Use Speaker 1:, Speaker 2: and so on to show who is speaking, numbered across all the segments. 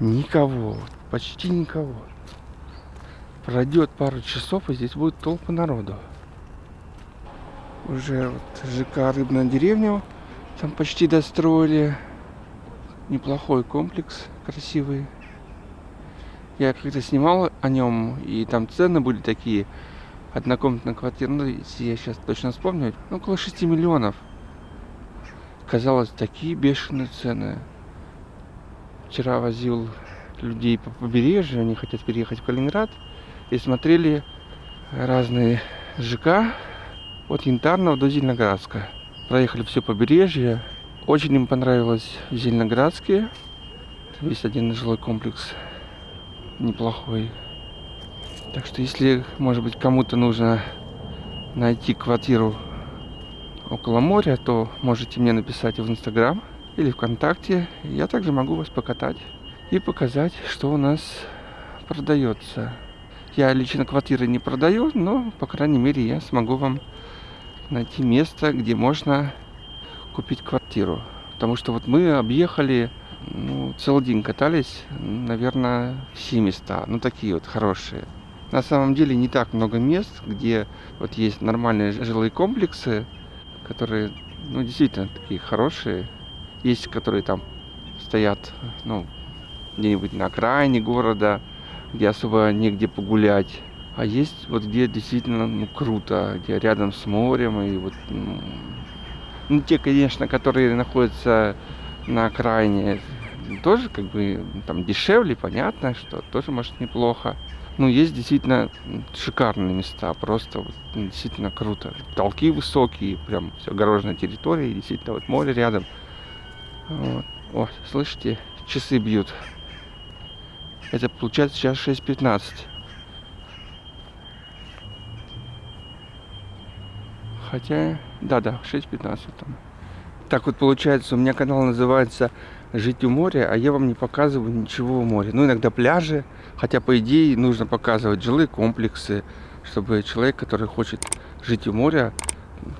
Speaker 1: Никого, почти никого. Пройдет пару часов, и здесь будет толпа народу. Уже вот ЖК «Рыбная деревня» там почти достроили. Неплохой комплекс, красивый. Я когда снимал о нем, и там цены были такие. Однокомнатная квартира, ну, если я сейчас точно вспомню, около 6 миллионов. Казалось, такие бешеные цены. Вчера возил людей по побережью, они хотят переехать в Калининград. И смотрели разные ЖК от Янтарного до Зеленоградска. Проехали все побережье. Очень им понравилось Зеленоградские. Есть один жилой комплекс неплохой. Так что если, может быть, кому-то нужно найти квартиру около моря, то можете мне написать в Инстаграм или ВКонтакте. Я также могу вас покатать и показать, что у нас продается. Я лично квартиры не продаю, но, по крайней мере, я смогу вам найти место, где можно купить квартиру. Потому что вот мы объехали, ну, целый день катались, наверное, все места, ну, такие вот хорошие. На самом деле не так много мест, где вот есть нормальные жилые комплексы, которые, ну, действительно такие хорошие. Есть, которые там стоят, ну, где-нибудь на окраине города, где особо негде погулять. А есть вот где действительно ну, круто, где рядом с морем и вот ну, ну те, конечно, которые находятся на окраине, тоже как бы там дешевле, понятно, что тоже может неплохо. Ну, есть действительно шикарные места, просто вот, действительно круто. Толки высокие, прям все огороженная территория, действительно вот море рядом. Вот. О, слышите, часы бьют. Это получается сейчас 6.15. Хотя, да-да, 6.15 там. Так вот получается, у меня канал называется «Жить у моря», а я вам не показываю ничего у моря. Ну, иногда пляжи, хотя, по идее, нужно показывать жилые комплексы, чтобы человек, который хочет жить у моря,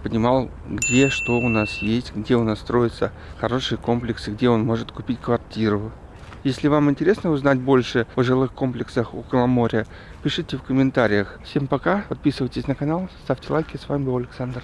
Speaker 1: понимал, где что у нас есть, где у нас строятся хорошие комплексы, где он может купить квартиру. Если вам интересно узнать больше о жилых комплексах около моря, пишите в комментариях. Всем пока, подписывайтесь на канал, ставьте лайки. С вами был Александр.